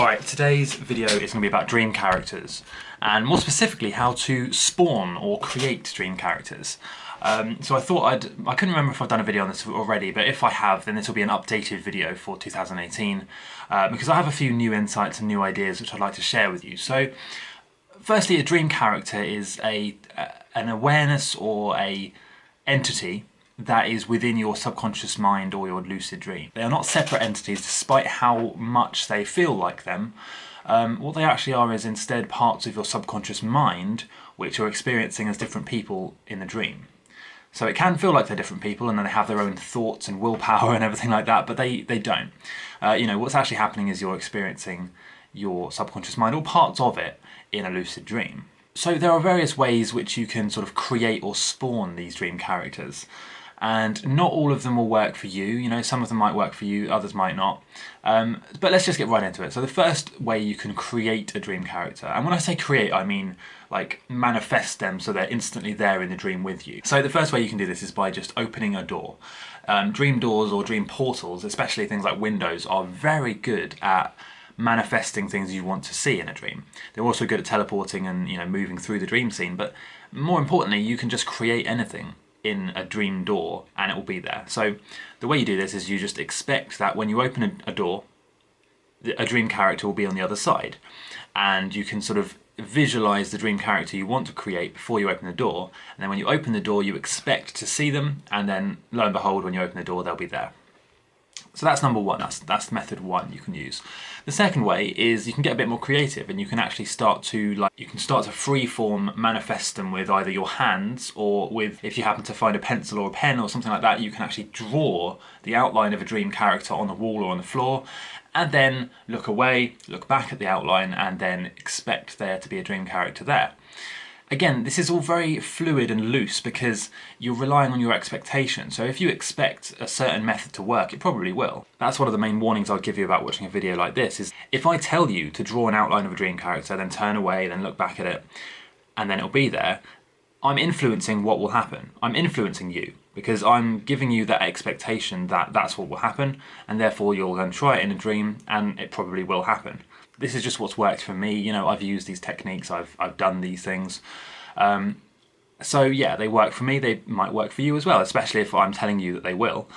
Alright, today's video is going to be about dream characters, and more specifically how to spawn or create dream characters. Um, so I thought I'd, I couldn't remember if I've done a video on this already, but if I have, then this will be an updated video for 2018, uh, because I have a few new insights and new ideas which I'd like to share with you. So, firstly, a dream character is a, an awareness or a entity that is within your subconscious mind or your lucid dream. They are not separate entities despite how much they feel like them. Um, what they actually are is instead parts of your subconscious mind which you're experiencing as different people in the dream. So it can feel like they're different people and then they have their own thoughts and willpower and everything like that, but they, they don't. Uh, you know, what's actually happening is you're experiencing your subconscious mind or parts of it in a lucid dream. So there are various ways which you can sort of create or spawn these dream characters and not all of them will work for you. You know, some of them might work for you, others might not. Um, but let's just get right into it. So the first way you can create a dream character, and when I say create, I mean like manifest them so they're instantly there in the dream with you. So the first way you can do this is by just opening a door. Um, dream doors or dream portals, especially things like windows, are very good at manifesting things you want to see in a dream. They're also good at teleporting and you know moving through the dream scene, but more importantly, you can just create anything in a dream door and it will be there. So the way you do this is you just expect that when you open a, door, a dream character will be on the other side. And you can sort of visualize the dream character you want to create before you open the door. And then when you open the door, you expect to see them. And then lo and behold, when you open the door, they'll be there. So that's number one, that's, that's method one you can use. The second way is you can get a bit more creative and you can actually start to like you can start to freeform manifest them with either your hands or with if you happen to find a pencil or a pen or something like that you can actually draw the outline of a dream character on the wall or on the floor and then look away, look back at the outline and then expect there to be a dream character there. Again, this is all very fluid and loose because you're relying on your expectation. So if you expect a certain method to work, it probably will. That's one of the main warnings I'll give you about watching a video like this is if I tell you to draw an outline of a dream character, then turn away, then look back at it, and then it'll be there, I'm influencing what will happen. I'm influencing you because I'm giving you that expectation that that's what will happen and therefore you'll then try it in a dream and it probably will happen this is just what's worked for me. You know, I've used these techniques, I've, I've done these things. Um, so yeah, they work for me, they might work for you as well, especially if I'm telling you that they will.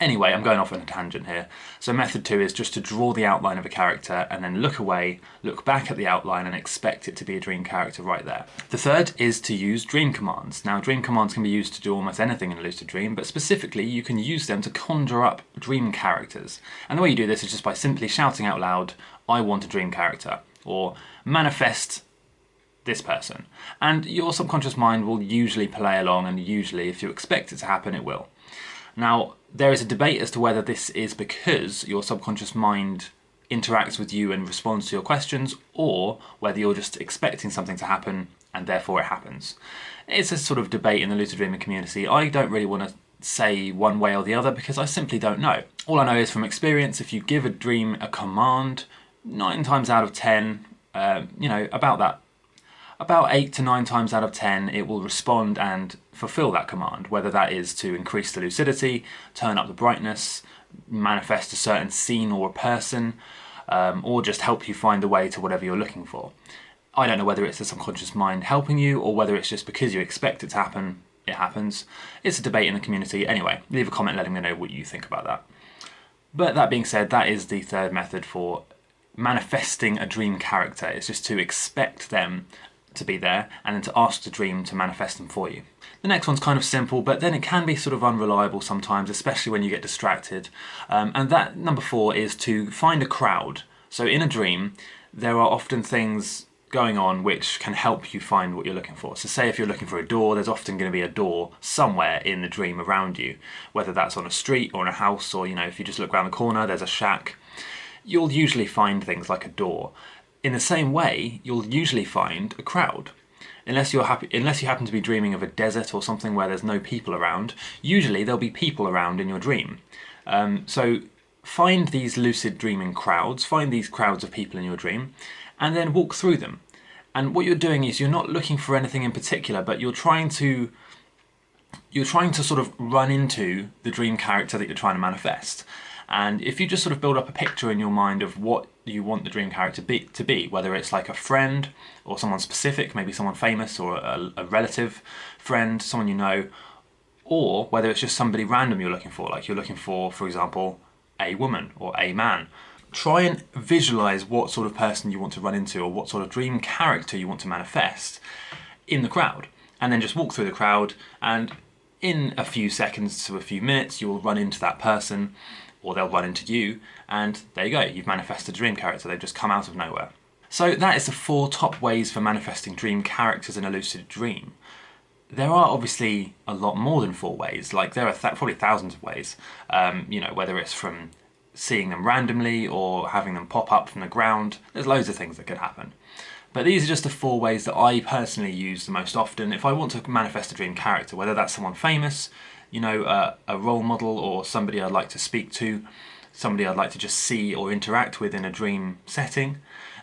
Anyway, I'm going off on a tangent here. So method two is just to draw the outline of a character and then look away, look back at the outline and expect it to be a dream character right there. The third is to use dream commands. Now dream commands can be used to do almost anything in a lucid dream, but specifically you can use them to conjure up dream characters. And the way you do this is just by simply shouting out loud, I want a dream character, or manifest this person. And your subconscious mind will usually play along and usually if you expect it to happen, it will. Now, there is a debate as to whether this is because your subconscious mind interacts with you and responds to your questions, or whether you're just expecting something to happen and therefore it happens. It's a sort of debate in the lucid dreaming community. I don't really want to say one way or the other because I simply don't know. All I know is from experience, if you give a dream a command, nine times out of ten, uh, you know, about that about 8 to 9 times out of 10 it will respond and fulfill that command, whether that is to increase the lucidity, turn up the brightness, manifest a certain scene or a person, um, or just help you find the way to whatever you're looking for. I don't know whether it's the subconscious mind helping you or whether it's just because you expect it to happen, it happens. It's a debate in the community. Anyway, leave a comment letting me know what you think about that. But that being said, that is the third method for manifesting a dream character. It's just to expect them to be there and then to ask the dream to manifest them for you. The next one's kind of simple, but then it can be sort of unreliable sometimes, especially when you get distracted. Um, and that number four is to find a crowd. So in a dream, there are often things going on which can help you find what you're looking for. So say if you're looking for a door, there's often going to be a door somewhere in the dream around you, whether that's on a street or in a house, or you know, if you just look around the corner, there's a shack. You'll usually find things like a door. In the same way, you'll usually find a crowd. Unless you're happy, unless you happen to be dreaming of a desert or something where there's no people around, usually there'll be people around in your dream. Um, so find these lucid dreaming crowds, find these crowds of people in your dream, and then walk through them. And what you're doing is you're not looking for anything in particular, but you're trying to you're trying to sort of run into the dream character that you're trying to manifest. And if you just sort of build up a picture in your mind of what you want the dream character be, to be, whether it's like a friend or someone specific, maybe someone famous or a, a relative friend, someone you know, or whether it's just somebody random you're looking for, like you're looking for, for example, a woman or a man. Try and visualize what sort of person you want to run into or what sort of dream character you want to manifest in the crowd. And then just walk through the crowd and in a few seconds to a few minutes, you'll run into that person or they'll run into you and there you go, you've manifested a dream character, they've just come out of nowhere. So that is the four top ways for manifesting dream characters in a lucid dream. There are obviously a lot more than four ways, like there are th probably thousands of ways, um, you know, whether it's from seeing them randomly or having them pop up from the ground, there's loads of things that could happen. But these are just the four ways that I personally use the most often if I want to manifest a dream character, whether that's someone famous, you know, uh, a role model or somebody I'd like to speak to, somebody I'd like to just see or interact with in a dream setting,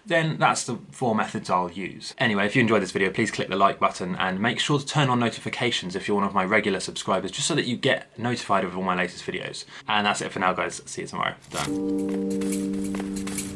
then that's the four methods I'll use. Anyway, if you enjoyed this video, please click the like button and make sure to turn on notifications if you're one of my regular subscribers, just so that you get notified of all my latest videos. And that's it for now, guys. See you tomorrow. Done.